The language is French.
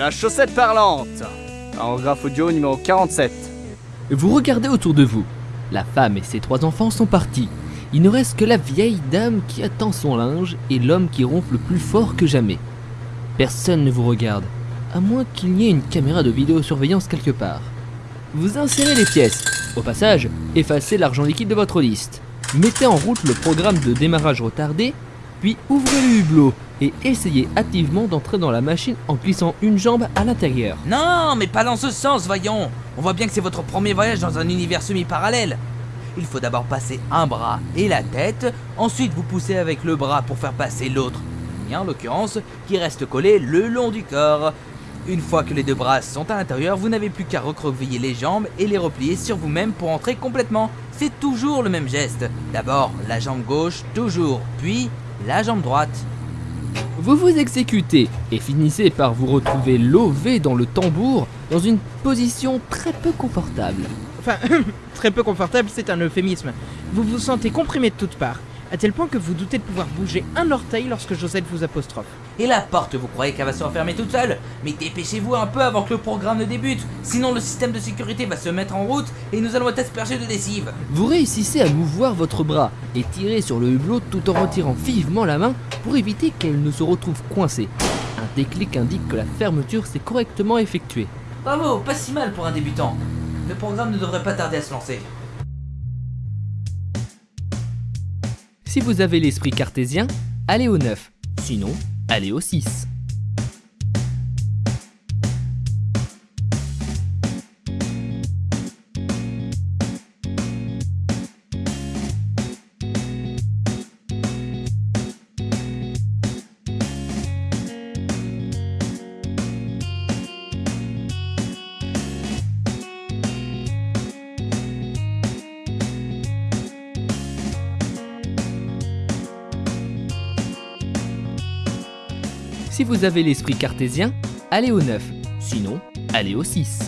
La chaussette parlante. Paragraphe audio numéro 47. Vous regardez autour de vous. La femme et ses trois enfants sont partis. Il ne reste que la vieille dame qui attend son linge et l'homme qui ronfle plus fort que jamais. Personne ne vous regarde, à moins qu'il n'y ait une caméra de vidéosurveillance quelque part. Vous insérez les pièces. Au passage, effacez l'argent liquide de votre liste. Mettez en route le programme de démarrage retardé, puis ouvrez le hublot et essayez activement d'entrer dans la machine en glissant une jambe à l'intérieur. Non, mais pas dans ce sens, voyons. On voit bien que c'est votre premier voyage dans un univers semi-parallèle. Il faut d'abord passer un bras et la tête, ensuite vous poussez avec le bras pour faire passer l'autre, en l'occurrence, qui reste collé le long du corps. Une fois que les deux bras sont à l'intérieur, vous n'avez plus qu'à recroqueviller les jambes et les replier sur vous-même pour entrer complètement. C'est toujours le même geste. D'abord la jambe gauche, toujours, puis la jambe droite. Vous vous exécutez et finissez par vous retrouver lové dans le tambour dans une position très peu confortable. Enfin, très peu confortable, c'est un euphémisme. Vous vous sentez comprimé de toutes parts, à tel point que vous doutez de pouvoir bouger un orteil lorsque Josette vous apostrophe. Et la porte, vous croyez qu'elle va se refermer toute seule? Mais dépêchez-vous un peu avant que le programme ne débute, sinon le système de sécurité va se mettre en route et nous allons être aspergés de lessive. Vous réussissez à mouvoir votre bras et tirer sur le hublot tout en retirant vivement la main pour éviter qu'elle ne se retrouve coincée. Un déclic indique que la fermeture s'est correctement effectuée. Bravo, pas si mal pour un débutant. Le programme ne devrait pas tarder à se lancer. Si vous avez l'esprit cartésien, allez au 9. Sinon, allez au 6. Si vous avez l'esprit cartésien, allez au 9. Sinon, allez au 6.